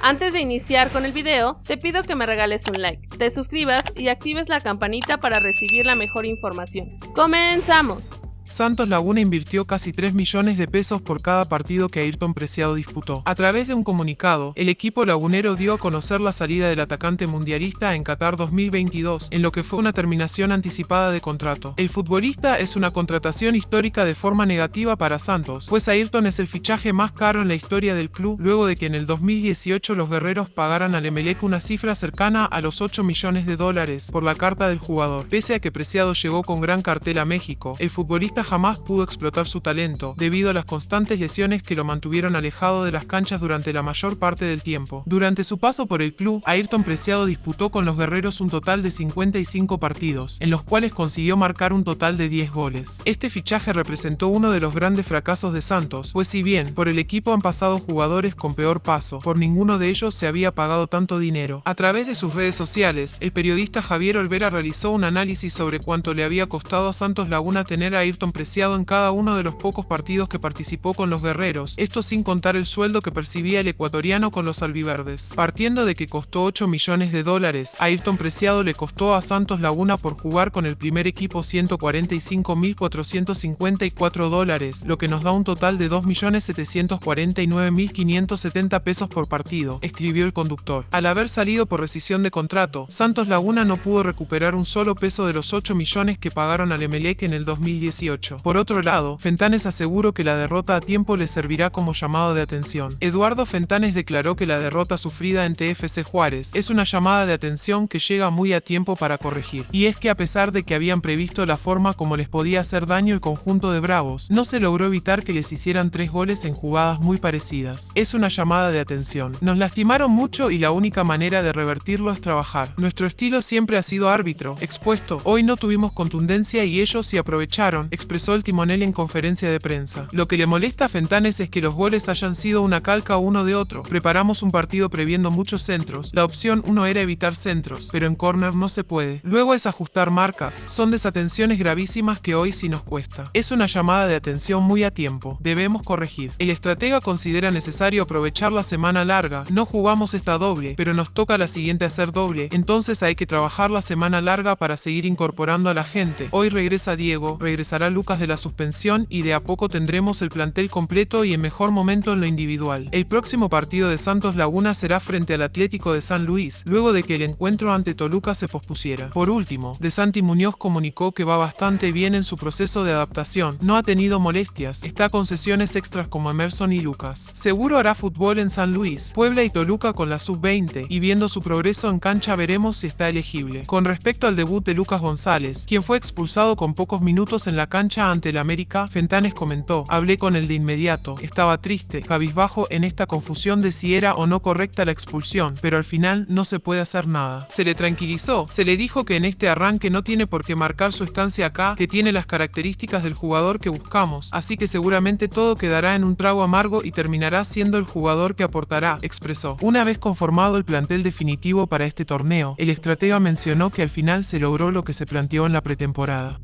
Antes de iniciar con el video, te pido que me regales un like, te suscribas y actives la campanita para recibir la mejor información. ¡Comenzamos! Santos Laguna invirtió casi 3 millones de pesos por cada partido que Ayrton Preciado disputó. A través de un comunicado, el equipo lagunero dio a conocer la salida del atacante mundialista en Qatar 2022, en lo que fue una terminación anticipada de contrato. El futbolista es una contratación histórica de forma negativa para Santos, pues Ayrton es el fichaje más caro en la historia del club luego de que en el 2018 los guerreros pagaran al Emelec una cifra cercana a los 8 millones de dólares por la carta del jugador. Pese a que Preciado llegó con gran cartel a México, el futbolista jamás pudo explotar su talento, debido a las constantes lesiones que lo mantuvieron alejado de las canchas durante la mayor parte del tiempo. Durante su paso por el club, Ayrton Preciado disputó con los guerreros un total de 55 partidos, en los cuales consiguió marcar un total de 10 goles. Este fichaje representó uno de los grandes fracasos de Santos, pues si bien por el equipo han pasado jugadores con peor paso, por ninguno de ellos se había pagado tanto dinero. A través de sus redes sociales, el periodista Javier Olvera realizó un análisis sobre cuánto le había costado a Santos Laguna tener a Ayrton preciado en cada uno de los pocos partidos que participó con los guerreros, esto sin contar el sueldo que percibía el ecuatoriano con los albiverdes. Partiendo de que costó 8 millones de dólares, Ayrton Preciado le costó a Santos Laguna por jugar con el primer equipo 145.454 dólares, lo que nos da un total de 2.749.570 pesos por partido, escribió el conductor. Al haber salido por rescisión de contrato, Santos Laguna no pudo recuperar un solo peso de los 8 millones que pagaron al Emelec en el 2018. Por otro lado, Fentanes aseguró que la derrota a tiempo le servirá como llamado de atención. Eduardo Fentanes declaró que la derrota sufrida en TFC Juárez es una llamada de atención que llega muy a tiempo para corregir. Y es que a pesar de que habían previsto la forma como les podía hacer daño el conjunto de Bravos, no se logró evitar que les hicieran tres goles en jugadas muy parecidas. Es una llamada de atención. Nos lastimaron mucho y la única manera de revertirlo es trabajar. Nuestro estilo siempre ha sido árbitro, expuesto. Hoy no tuvimos contundencia y ellos se aprovecharon, expresó el timonel en conferencia de prensa. Lo que le molesta a Fentanes es que los goles hayan sido una calca uno de otro. Preparamos un partido previendo muchos centros. La opción uno era evitar centros, pero en corner no se puede. Luego es ajustar marcas. Son desatenciones gravísimas que hoy sí nos cuesta. Es una llamada de atención muy a tiempo. Debemos corregir. El estratega considera necesario aprovechar la semana larga. No jugamos esta doble, pero nos toca la siguiente hacer doble. Entonces hay que trabajar la semana larga para seguir incorporando a la gente. Hoy regresa Diego, regresará Lucas de la suspensión y de a poco tendremos el plantel completo y en mejor momento en lo individual. El próximo partido de Santos Laguna será frente al Atlético de San Luis, luego de que el encuentro ante Toluca se pospusiera. Por último, De Santi Muñoz comunicó que va bastante bien en su proceso de adaptación, no ha tenido molestias, está con sesiones extras como Emerson y Lucas. Seguro hará fútbol en San Luis, Puebla y Toluca con la sub-20, y viendo su progreso en cancha veremos si está elegible. Con respecto al debut de Lucas González, quien fue expulsado con pocos minutos en la cancha ante el América, Fentanes comentó, hablé con él de inmediato, estaba triste, cabizbajo en esta confusión de si era o no correcta la expulsión, pero al final no se puede hacer nada. Se le tranquilizó, se le dijo que en este arranque no tiene por qué marcar su estancia acá, que tiene las características del jugador que buscamos, así que seguramente todo quedará en un trago amargo y terminará siendo el jugador que aportará, expresó. Una vez conformado el plantel definitivo para este torneo, el estratega mencionó que al final se logró lo que se planteó en la pretemporada.